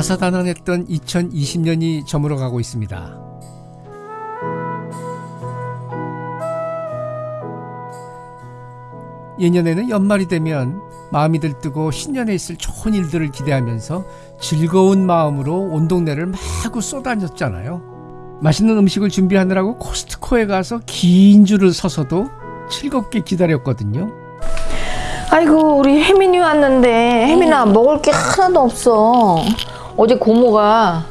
다사다난했던 2020년이 저물어가고 있습니다. 예년에는 연말이 되면 마음이 들뜨고 신년에 있을 좋은 일들을 기대하면서 즐거운 마음으로 온 동네를 마구 쏘다녔잖아요. 맛있는 음식을 준비하느라고 코스트코에 가서 긴 줄을 서서도 즐겁게 기다렸거든요. 아이고 우리 혜민이 왔는데 혜민아 먹을 게 하나도 없어 어제 고모가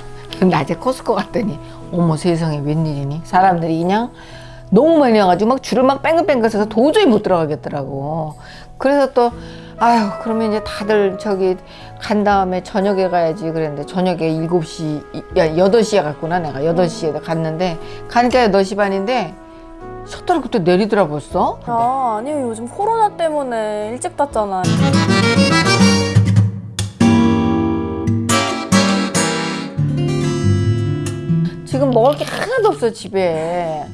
낮에 코스코 갔더니 어머 세상에 웬일이니? 사람들이 그냥 너무 많이 와가지고 막 줄을 막 뺑글뺑글 서서 도저히 못 들어가겠더라고. 그래서 또 아유 그러면 이제 다들 저기 간 다음에 저녁에 가야지 그랬는데 저녁에 7시 야 8시에 갔구나 내가. 8시에 갔는데 가니까 8시 반인데 셔터를 그때 내리더라 벌써. 아, 아니요. 요즘 코로나 때문에 일찍 닫잖아. 지금 먹을 게 하나도 없어 집에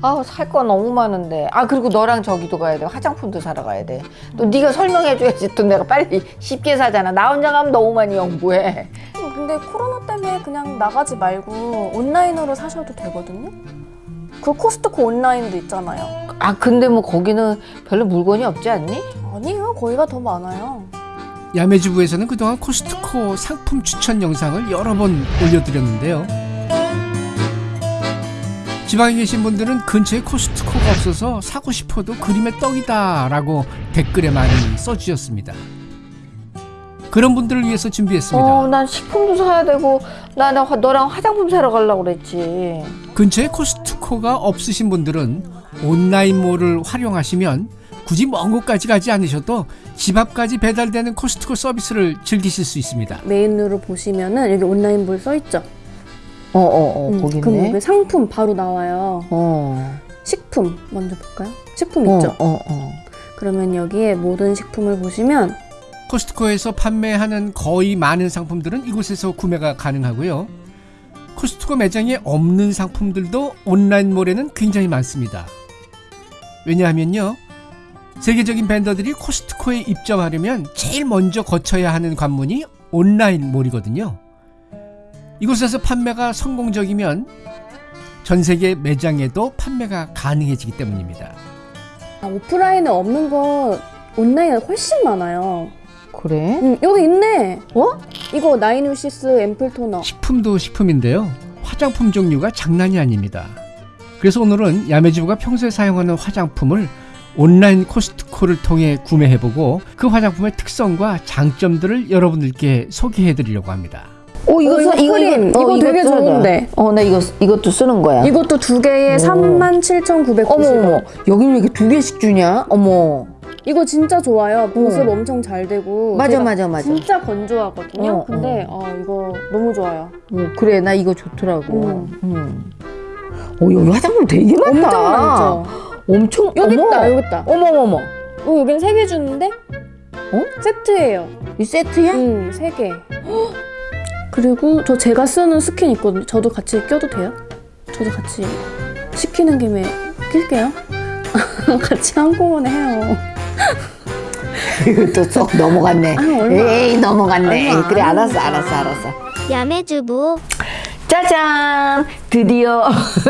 아우 살 거 너무 많은데 아 그리고 너랑 저기도 가야 돼 화장품도 사러 가야 돼또 네가 설명해 줘야지 또 내가 빨리 쉽게 사잖아 나 혼자 가면 너무 많이 연구해 근데 코로나 때문에 그냥 나가지 말고 온라인으로 사셔도 되거든요. 그 코스트코 온라인도 있잖아요. 아 근데 뭐 거기는 별로 물건이 없지 않니? 아니요. 거기가 더 많아요. 야매주부에서는 그동안 코스트코 상품 추천 영상을 여러 번 올려드렸는데요. 지방에 계신 분들은 근처에 코스트코가 없어서 사고 싶어도 그림의 떡이다 라고 댓글에 많이 써주셨습니다. 그런 분들을 위해서 준비했습니다. 어 난 식품도 사야 되고 나, 나 화- 너랑 화장품 사러 가려고 그랬지 근처에 코스트코가 없으신 분들은 온라인몰을 활용하시면 굳이 먼 곳까지 가지 않으셔도 집 앞까지 배달되는 코스트코 서비스를 즐기실 수 있습니다. 메인으로 보시면은 여기 온라인몰 써 있죠. 어어어 음, 거기 그럼 있네 여기 상품 바로 나와요. 어. 식품 먼저 볼까요? 식품 어, 있죠. 어, 어. 그러면 여기에 모든 식품을 보시면 코스트코에서 판매하는 거의 많은 상품들은 이곳에서 구매가 가능하고요. 코스트코 매장에 없는 상품들도 온라인몰에는 굉장히 많습니다. 왜냐하면요. 세계적인 밴더들이 코스트코에 입점하려면 제일 먼저 거쳐야 하는 관문이 온라인몰이거든요. 이곳에서 판매가 성공적이면 전 세계 매장에도 판매가 가능해지기 때문입니다. 아, 오프라인에 없는 거 온라인에 훨씬 많아요. 그래? 음, 여기 있네. 어? 이거 나인유시스 앰플 토너. 식품도 식품인데요. 화장품 종류가 장난이 아닙니다. 그래서 오늘은 야매주부가 평소에 사용하는 화장품을 온라인 코스트코를 통해 구매해보고 그 화장품의 특성과 장점들을 여러분들께 소개해드리려고 합니다. 어 이거 어, 이거 써- 이거 크림. 이거, 이거 되게. 좋은데. 어 나 이거 쓰- 이것도 쓰는 거야. 이것도 두 개에 오. 37,990원. 어머 어머 여기 왜 이렇게 두 개씩 주냐? 어머. 이거 진짜 좋아요. 보습 어. 엄청 잘 되고. 맞아 맞아 맞아. 진짜 건조하거든요. 어, 근데 어, 이거 너무 좋아요. 어, 그래 나 이거 좋더라고. 음. 음. 어 여기 화장품 되게 많다. 엄청 많죠. 엄청 여기 어머. 있다, 여기 있다. 어머 어머. 어, 여긴 세개 주는데? 어? 세트예요. 이 세트야? 응, 세 개. 그리고 저 제가 쓰는 스킨 있거든요. 저도 같이 껴도 돼요? 저도 같이 시키는 김에 낄게요. 같이 한꺼번에 해요. 이것도 쏙 넘어갔네. 아, 얼마- 에이 넘어갔네. 얼마 안 그래 알았어. 알았어 알았어. 야매주부 짜잔! 드디어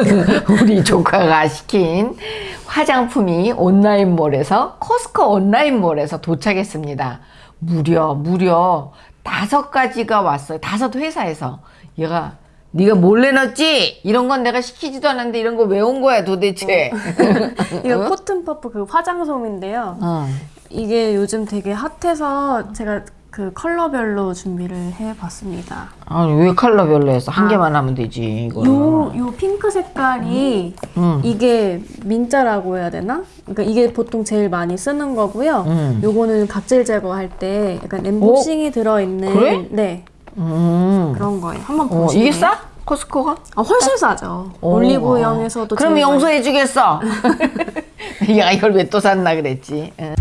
우리 조카가 시킨 화장품이 온라인몰에서 코스코 온라인몰에서 도착했습니다. 무려 무려 다섯 가지가 왔어요. 다섯 회사에서 얘가 네가 몰래 넣었지? 이런 건 내가 시키지도 않았는데 이런 거 왜 온 거야 도대체? 이거 코튼 퍼프 그 화장솜인데요. 어. 이게 요즘 되게 핫해서 제가 그 컬러별로 준비를 해봤습니다. 아니 왜 컬러별로 해서 한 아. 개만 하면 되지 이거. 요, 요 핑크 색깔이 음. 이게 민자라고 해야 되나? 그러니까 이게 보통 제일 많이 쓰는 거고요. 음. 요거는 각질 제거할 때 약간 엠보싱이 들어있는 그래? 네 음. 그런 거예요. 한번 어, 보시면 이게 싸? 코스코가? 아, 훨씬 싸죠. 오. 올리브영에서도 그럼 제일 용서해 주겠어. 야 이걸 왜 또 샀나 그랬지. 응.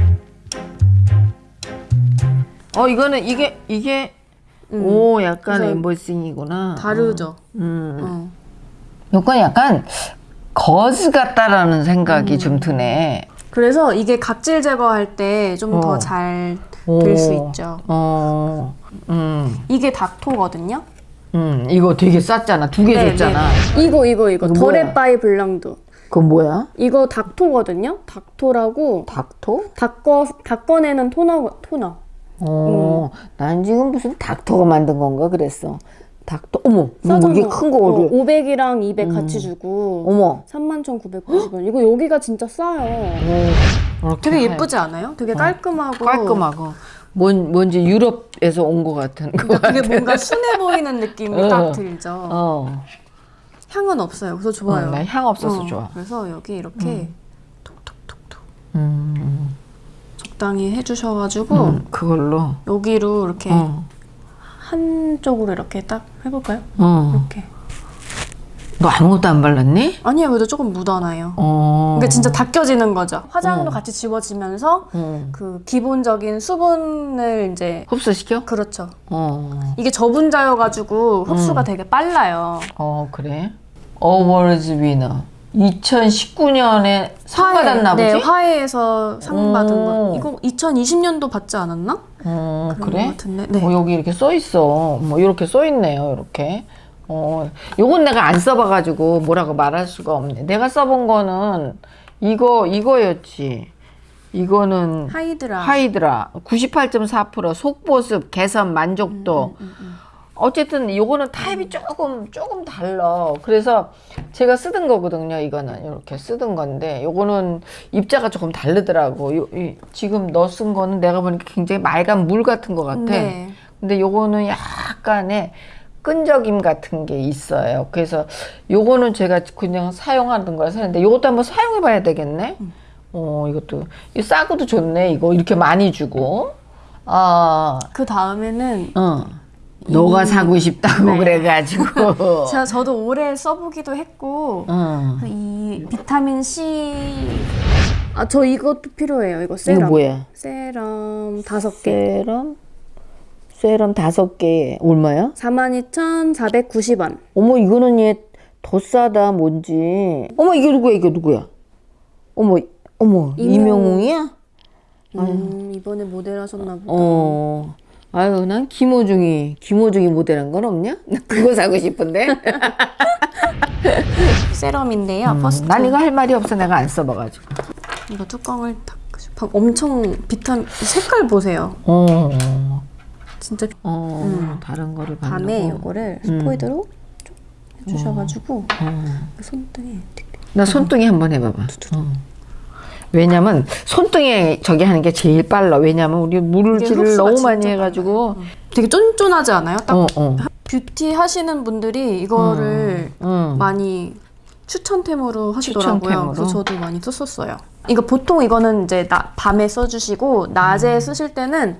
어 이거는 이게 이게 음. 오 약간 엠보싱이구나. 다르죠. 음. 어. 요건 약간 거즈 같다라는 음. 생각이 좀 드네. 그래서 이게 각질 제거할 때 좀더 어. 잘될수 오. 있죠. 어, 음, 이게 닦토거든요. 음, 이거 되게 쌌잖아. 두개 네, 줬잖아. 이거 이거 이거? 더랩바이 블랑두. 그건 뭐야? 이거 닦토거든요. 닦토라고 닥터? 닦어 닦아내는 토너 토너. 어, 난 지금 무슨 닥터가 만든 건가 그랬어. 닥터, 어머, 뭐 싸잖아. 이게 큰 어, 거를. 500이랑 200 같이 주고 어머. 31,990원. 이거 여기가 진짜 싸요. 오, 이렇게 되게 하- 예쁘지 않아요? 되게 깔끔하고 깔끔하고. 뭔, 뭔지 유럽에서 온 것 같은 거. 그러니까 되게 뭔가 순해 보이는 느낌이 어. 딱 들죠. 어, 향은 없어요. 그래서 좋아요. 어, 나향 없어서 어, 좋아. 그래서 여기 이렇게 톡톡톡톡 음, 적당히 해주셔가지고 음, 그걸로. 여기로 이렇게 어, 한쪽으로 이렇게 딱 해볼까요? 어. 이렇게. 너 아무것도 안 발랐니? 아니에요. 그래도 조금 묻어나요. 어. 그러니까 진짜 닦여지는 거죠. 화장도 같이 지워지면서 음. 그 기본적인 수분을 이제 흡수시켜? 그렇죠. 어. 이게 저분자여가지고 흡수가 음. 되게 빨라요. 어, 그래? 어워즈 위너. 2019년에 상 받았나 보지? 네, 화해에서 상 받은 오. 거. 이거 2020년도 받지 않았나? 어, 그런 그래? 것 같은데. 네. 어, 여기 이렇게 써 있어. 뭐 이렇게 써 있네요. 이렇게. 어, 요건 내가 안 써봐가지고 뭐라고 말할 수가 없네. 내가 써본 거는 이거 이거였지. 이거는 하이드라. 하이드라 98.4% 속보습 개선 만족도. 음, 어쨌든 요거는 타입이 조금 조금 달라. 그래서 제가 쓰던 거거든요. 이거는 이렇게 쓰던 건데 요거는 입자가 조금 다르더라고. 요, 이, 지금 너 쓴 거는 내가 보니까 굉장히 맑은 물 같은 것 같아. 네. 근데 요거는 약간의 끈적임 같은 게 있어요. 그래서 요거는 제가 그냥 사용하는 거라 사는데 요것도 한번 사용해 봐야 되겠네. 어, 이것도 이 싸고도 좋네. 이거 이렇게 많이 주고. 아, 그 다음에는 어. 너가 사고 싶다고 네. 그래가지고. 제가 저도 오래 써보기도 했고 어. 이 비타민 C 아 저 이것도 필요해요. 이거 세럼. 이거 뭐야? 세럼 다섯 개. 세럼? 세럼 다섯 개에 얼마야? 42,490원. 어머 이거는 얘 더 싸다 뭔지. 어머 이게 누구야 이게 누구야? 어머 어머 임영웅. 임영웅이야? 음, 이번에 모델 하셨나 보다. 어. 아유 난 김호중이 김호중이 모델한 건 없냐? 나 그거 사고 싶은데. 세럼인데요. 퍼스트. 음, 난 이거 할 말이 없어 내가 안 써봐가지고. 이거 뚜껑을 딱 방- 엄청 비타민 색깔 보세요. 어. 진짜 어. 다른 거를 밤에 바르고. 이거를 스포이드로 좀 해주셔가지고 손등에 나 손등에 한번 해봐봐. 어. 왜냐면 손등에 저기 하는 게 제일 빨라. 왜냐면 우리 물질을 너무 많이 해가지고. 되게 쫀쫀하지 않아요? 딱 어 어. 뷰티 하시는 분들이 이거를 응. 많이 추천템으로 하시더라고요. 추천템으로? 그래서 저도 많이 썼었어요. 이거 보통 이거는 이제 나, 밤에 써주시고 낮에 쓰실 때는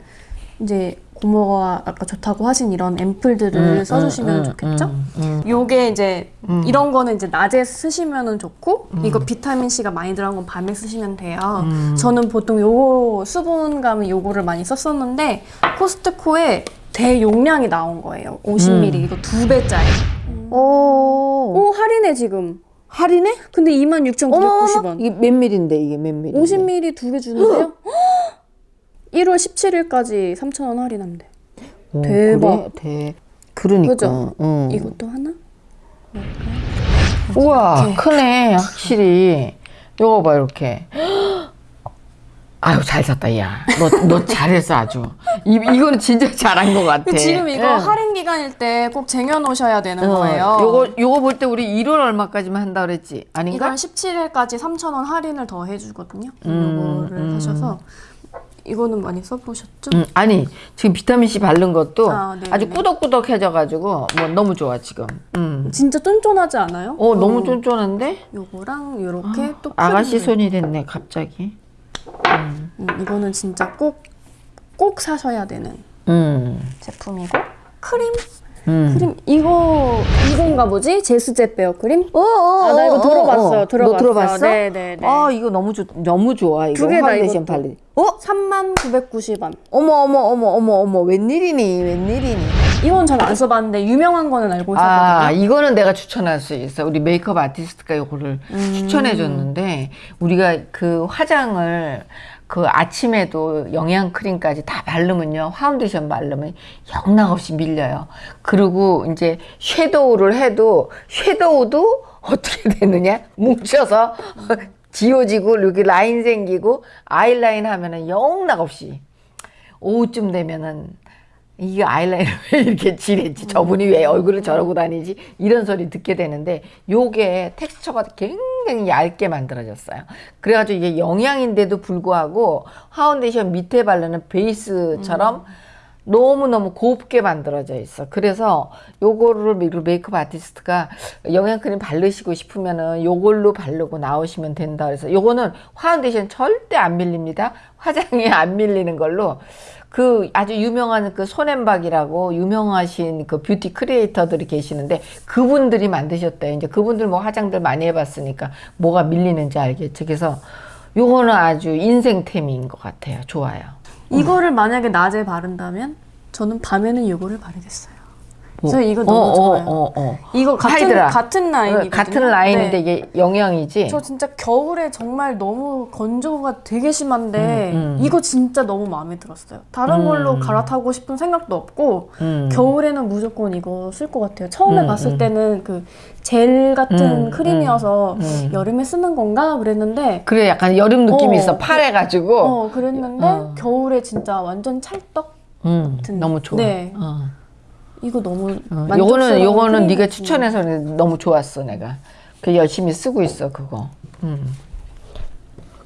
이제 고모가 아까 좋다고 하신 이런 앰플들을 써주시면 좋겠죠? 음, 음. 요게 이제 이런 거는 이제 낮에 쓰시면은 좋고 이거 비타민 C가 많이 들어간 건 밤에 쓰시면 돼요. 저는 보통 요거 수분감은 요거를 많이 썼었는데 코스트코에 대용량이 나온 거예요. 50ml 이거 두 배짜리. 오. 오 할인해 지금. 할인해? 근데 어머, 26,990원. 이게 몇 밀인데 이게 몇 밀? 50ml 두 개 주는데요? 1월 17일까지 3,000원 할인한대. 대박. 그래? 대. 그러니까. 그죠? 응. 이것도 하나? 우와 이렇게. 크네 확실히. 요거 봐 이렇게. 아유 잘 샀다 야. 너 너 잘했어 아주. 이 이거는 진짜 잘한 것 같아. 지금 이거 응. 할인 기간일 때 꼭 쟁여놓으셔야 되는 어, 거예요. 요거 요거 볼 때 우리 1월 얼마까지만 한다 그랬지? 아닌가? 1월 17일까지 3,000원 할인을 더 해주거든요. 음, 요거를 하셔서 이거는 많이 써보셨죠? 음, 아니 지금 비타민 C 바른 것도 아, 네네네. 아주 꾸덕꾸덕해져가지고 뭐 너무 좋아 지금. 음. 진짜 쫀쫀하지 않아요? 어 너무 쫀쫀한데? 요거랑 요렇게 또 아가씨. 손이 됐네 갑자기. 음, 이거는 진짜 꼭 꼭 사셔야 되는 음. 제품이고 크림 음. 크림 이거 이건가 보지? 제스제 베어 크림? 어, 어, 아, 나 이거 어, 들어봤어요. 어, 어. 들어봤어요. 너 들어봤어? 네, 네, 네. 아 이거 너무 좋 너무 좋아 이거 두 개다, 파운데이션 이것도. 발리. 어? 3990원. 어머 어머 어머 어머 어머 웬일이니 웬일이니? 이건 전 안 써봤는데 유명한 거는 알고 있었거든요. 아, 이거는 내가 추천할 수 있어. 우리 메이크업 아티스트가 이거를 음. 추천해 줬는데 우리가 그 화장을 그 아침에도 영양 크림까지 다 바르면요. 파운데이션 바르면 영락 없이 밀려요. 그리고 이제 섀도우를 해도 섀도우도 어떻게 되느냐? 뭉쳐서 지워지고 여기 라인 생기고 아이라인 하면은 영락 없이 오후쯤 되면은 이게 아이라이너 왜 이렇게 칠했지? 저분이 왜 얼굴을 저러고 다니지? 이런 소리 듣게 되는데 요게 텍스처가 굉장히 얇게 만들어졌어요. 그래가지고 이게 영양인데도 불구하고 파운데이션 밑에 바르는 베이스처럼 너무너무 곱게 만들어져 있어. 그래서 요거를 메- 메이크업 아티스트가 영양크림 바르시고 싶으면은 요걸로 바르고 나오시면 된다. 그래서 요거는 파운데이션 절대 안 밀립니다. 화장이 안 밀리는 걸로 그 아주 유명한 그 손앤박이라고 유명하신 그 뷰티 크리에이터들이 계시는데 그분들이 만드셨대요. 이제 그분들 뭐 화장들 많이 해봤으니까 뭐가 밀리는지 알겠죠. 그래서 요거는 아주 인생템인 것 같아요. 좋아요. 이거를 만약에 낮에 바른다면 저는 밤에는 이거를 바르겠어요. 저 이거 어, 너무 어, 좋아요. 어, 어. 이거 같은 하이드라. 같은 라인이거든요. 같은 라인인데 네. 이게 영양이지. 저 진짜 겨울에 정말 너무 건조가 되게 심한데 음, 음. 이거 진짜 너무 마음에 들었어요. 다른 걸로 갈아타고 싶은 생각도 없고 음. 겨울에는 무조건 이거 쓸 것 같아요. 처음에 음, 봤을 음. 때는 그 젤 같은 음, 크림이어서 음. 여름에 쓰는 건가 그랬는데 그래 약간 여름 느낌이 어, 있어 파래 가지고. 어 그랬는데 어. 겨울에 진짜 완전 찰떡 음, 같은- 너무 좋아. 네. 어. 이거 너무 어, 요거는 요거는 크림 네가 추천해서 너무 좋았어 내가. 그 열심히 쓰고 있어 그거. 음.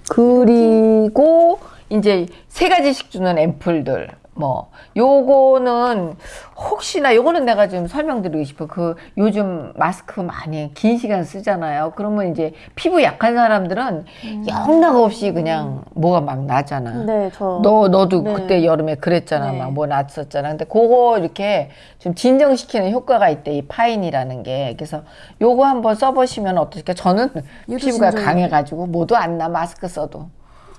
그리고 이제 세 가지씩 주는 앰플들. 뭐 요거는 혹시나 요거는 내가 좀 설명드리고 싶어. 그 요즘 마스크 많이 긴 시간 쓰잖아요. 그러면 이제 피부 약한 사람들은 영락 없이 그냥 뭐가 막 나잖아. 음. 네, 저 너 너도 네. 그때 여름에 그랬잖아 네. 막뭐 났었잖아 근데 그거 이렇게 좀 진정시키는 효과가 있대 이 파인이라는 게 그래서 요거 한번 써보시면 어떨까 저는 피부가 진정이네. 강해가지고 뭐도 안 나 마스크 써도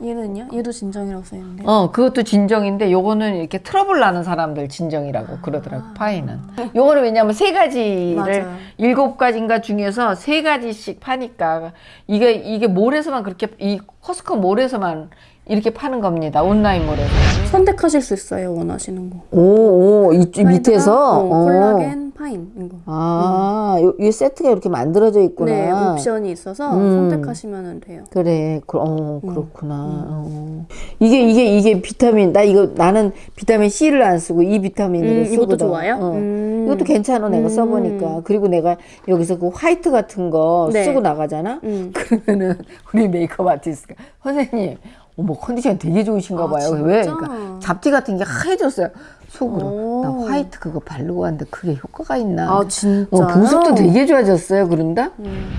얘는요? 얘도 진정이라고 써 있는데. 어 그것도 진정인데 요거는 이렇게 트러블 나는 사람들 진정이라고 그러더라고 파인은 요거는 왜냐면 세 가지를. 일곱 가지인가 중에서 세 가지씩 파니까 이게 이게 몰에서만 그렇게 이 코스트코 몰에서만 이렇게 파는 겁니다 온라인 몰에서 선택하실 수 있어요 원하시는 거. 오, 오, 이 사이드가, 어, 콜라겐 파인 이거. 아, 요, 이 세트가 이렇게 만들어져 있구나. 네, 옵션이 있어서 음. 선택하시면 돼요. 그래, 그, 어, 그렇구나. 어. 이게, 이게, 이게 비타민, 나 이거, 나는 비타민 C를 안 쓰고 이 비타민을 음, 쓰거든. 이것도 좋아요? 어. 음. 이것도 괜찮아, 내가 음. 써보니까. 그리고 내가 여기서 그 화이트 같은 거 네. 쓰고 나가잖아? 음. 그러면은 우리 메이크업 아티스트가, 선생님, 어머, 컨디션 되게 좋으신가 아, 봐요. 왜? 진짜? 그러니까 잡티 같은 게 하얘졌어요. 속으로. 오. 나 화이트 그거 바르고 왔는데 그게 효과가 있나? 아 진짜. 어, 보습도 되게 좋아졌어요. 그런다? 음.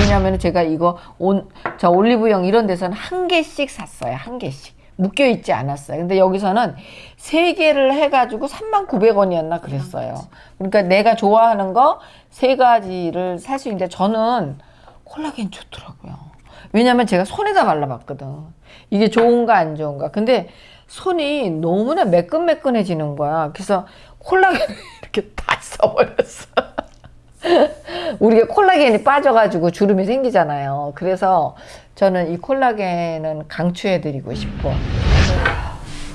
왜냐면 제가 이거 온, 저 올리브영 이런 데서는 한 개씩 샀어요. 한 개씩. 묶여 있지 않았어요. 근데 여기서는 세 개를 해가지고 39,000원이었나 그랬어요. 그러니까 내가 좋아하는 거 세 가지를 살 수 있는데 저는 콜라겐 좋더라고요. 왜냐면 제가 손에다 발라봤거든. 이게 좋은가 안 좋은가. 근데 손이 너무나 매끈매끈해지는 거야. 그래서 콜라겐을 이렇게 다 써버렸어. 우리가 콜라겐이 빠져가지고 주름이 생기잖아요. 그래서 저는 이 콜라겐은 강추해드리고 싶어.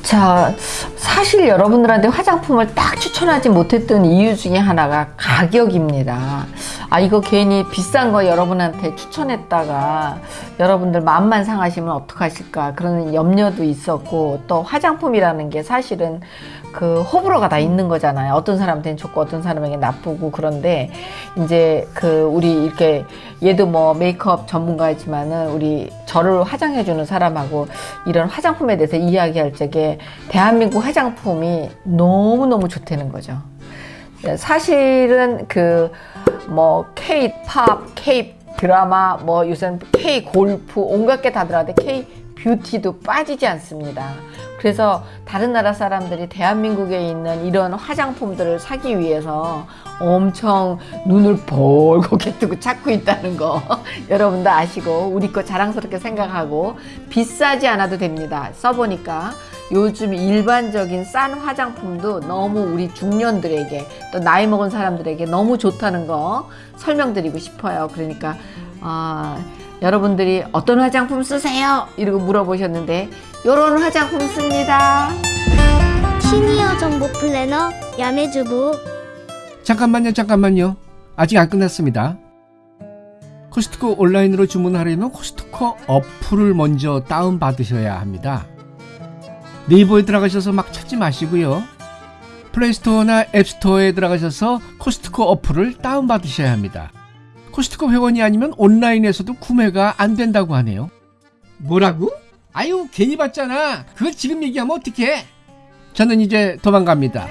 자, 사실 여러분들한테 화장품을 딱 추천하지 못했던 이유 중에 하나가 가격입니다. 아, 이거 괜히 비싼 거 여러분한테 추천했다가 여러분들 마음만 상하시면 어떡하실까 그런 염려도 있었고 또 화장품이라는 게 사실은 그 호불호가 다 있는 거잖아요. 어떤 사람한테는 좋고 어떤 사람에게 나쁘고 그런데 이제 그 우리 이렇게 얘도 뭐 메이크업 전문가이지만은 우리 저를 화장해주는 사람하고 이런 화장품에 대해서 이야기할 적에 대한민국 화장품이 너무너무 좋다는 거죠. 사실은 그 뭐 K-팝, K 드라마, 뭐 요새는 K 골프 온갖 게 다 들어가는데 K 뷰티도 빠지지 않습니다. 그래서 다른 나라 사람들이 대한민국에 있는 이런 화장품들을 사기 위해서 엄청 눈을 벌겋게 뜨고 찾고 있다는 거 여러분도 아시고 우리 거 자랑스럽게 생각하고 비싸지 않아도 됩니다. 써보니까 요즘 일반적인 싼 화장품도 너무 우리 중년들에게 또 나이 먹은 사람들에게 너무 좋다는 거 설명드리고 싶어요. 그러니까 아, 여러분들이 어떤 화장품 쓰세요? 이러고 물어보셨는데 요런 화장품 씁니다. 시니어 정보 플래너 야매주부 잠깐만요, 잠깐만요. 아직 안 끝났습니다. 코스트코 온라인으로 주문하려면 코스트코 어플을 먼저 다운받으셔야 합니다. 네이버에 들어가셔서 막 찾지 마시고요. 플레이스토어나 앱스토어에 들어가셔서 코스트코 어플을 다운받으셔야 합니다. 코스트코 회원이 아니면 온라인에서도 구매가 안 된다고 하네요. 뭐라고? 아유, 괜히 봤잖아. 그걸 지금 얘기하면 어떡해? 저는 이제 도망갑니다.